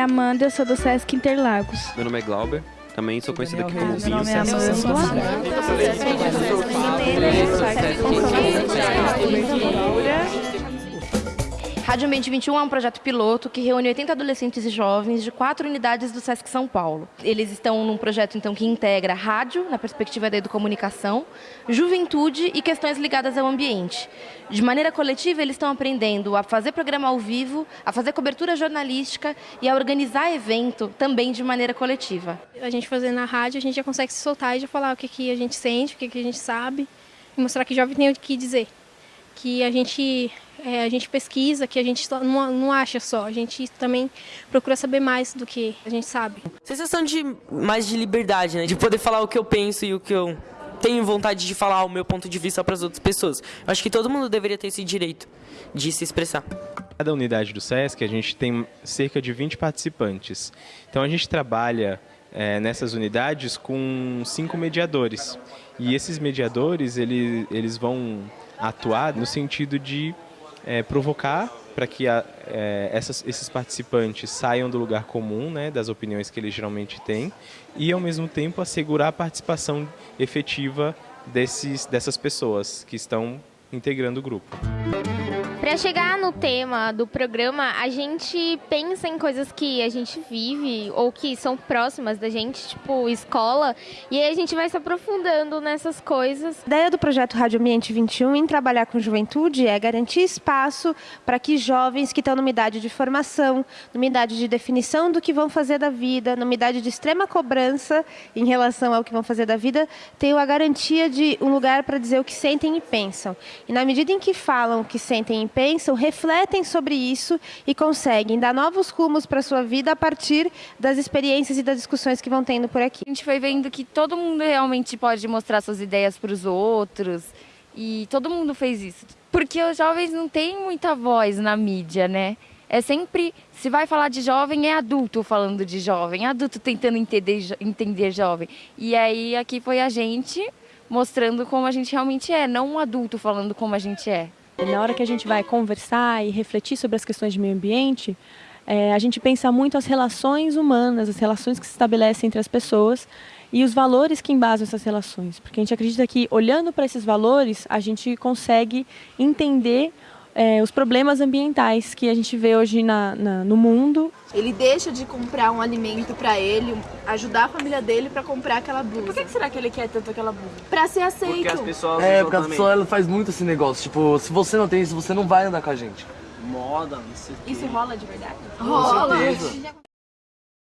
é Amanda, eu sou do Sesc Interlagos. Meu nome é Glauber, também sou conhecido aqui como Meu Vinho nome é Amanda, Rádio Ambiente 21 é um projeto piloto que reúne 80 adolescentes e jovens de quatro unidades do Sesc São Paulo. Eles estão num projeto então que integra rádio, na perspectiva da educomunicação, juventude e questões ligadas ao ambiente. De maneira coletiva, eles estão aprendendo a fazer programa ao vivo, a fazer cobertura jornalística e a organizar evento também de maneira coletiva. A gente fazendo na rádio, a gente já consegue se soltar e já falar o que, que a gente sente, o que, que a gente sabe, e mostrar que jovem tem o que dizer. Que a gente é, a gente pesquisa, que a gente não, não acha só, a gente também procura saber mais do que a gente sabe. Sensação de mais de liberdade, né? De poder falar o que eu penso e o que eu tenho vontade de falar o meu ponto de vista para as outras pessoas. Eu acho que todo mundo deveria ter esse direito de se expressar. Cada unidade do SESC a gente tem cerca de 20 participantes. Então a gente trabalha é, nessas unidades com cinco mediadores. E esses mediadores eles, eles vão atuar no sentido de é, provocar para que a, é, essas, esses participantes saiam do lugar comum, né, das opiniões que eles geralmente têm, e ao mesmo tempo assegurar a participação efetiva desses, dessas pessoas que estão integrando o grupo. Para chegar no tema do programa, a gente pensa em coisas que a gente vive ou que são próximas da gente, tipo escola, e aí a gente vai se aprofundando nessas coisas. A ideia do projeto Rádio Ambiente 21 em trabalhar com juventude é garantir espaço para que jovens que estão numa idade de formação, numa idade de definição do que vão fazer da vida, numa idade de extrema cobrança em relação ao que vão fazer da vida, tenham a garantia de um lugar para dizer o que sentem e pensam. E na medida em que falam o que sentem e pensam, refletem sobre isso e conseguem dar novos rumos para sua vida a partir das experiências e das discussões que vão tendo por aqui. A gente foi vendo que todo mundo realmente pode mostrar suas ideias para os outros e todo mundo fez isso. Porque os jovens não têm muita voz na mídia, né? É sempre, se vai falar de jovem, é adulto falando de jovem, adulto tentando entender, entender jovem. E aí aqui foi a gente mostrando como a gente realmente é, não um adulto falando como a gente é. Na hora que a gente vai conversar e refletir sobre as questões de meio ambiente, é, a gente pensa muito as relações humanas, as relações que se estabelecem entre as pessoas e os valores que embasam essas relações. Porque a gente acredita que, olhando para esses valores, a gente consegue entender é, os problemas ambientais que a gente vê hoje na, na, no mundo. Ele deixa de comprar um alimento para ele, ajudar a família dele para comprar aquela blusa. Por que, que, será que ele quer tanto aquela blusa? Para ser aceito. Porque as pessoas É, porque as pessoas ela faz muito esse negócio. Tipo, se você não tem isso, você não vai andar com a gente. Moda, não sei Isso rola de verdade? Rola.